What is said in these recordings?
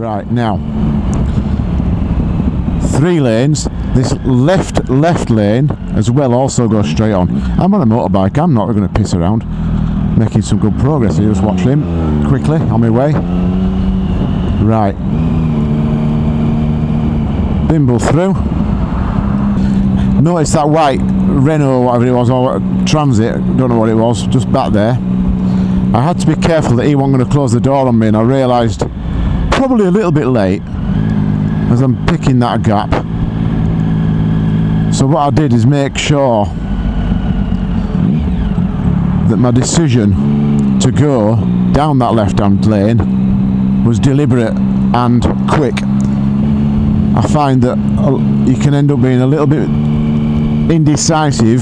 Right, now. Three lanes. This left left lane as well also goes straight on. I'm on a motorbike, I'm not going to piss around. Making some good progress here, just watch him quickly on my way. Right. Bimble through. Notice that white Renault, or whatever it was, or Transit, don't know what it was, just back there. I had to be careful that he wasn't going to close the door on me and I realised probably a little bit late as I'm picking that gap. So what I did is make sure that my decision to go down that left hand lane was deliberate and quick. I find that uh, you can end up being a little bit indecisive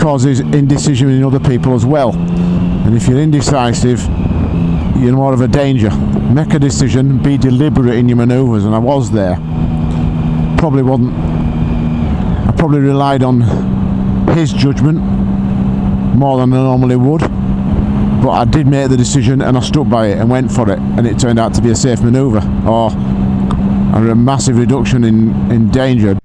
causes indecision in other people as well and if you're indecisive you're more of a danger make a decision be deliberate in your maneuvers and I was there. Probably wasn't. I probably relied on his judgment more than I normally would but I did make the decision and I stuck by it and went for it and it turned out to be a safe maneuver or oh, a massive reduction in, in danger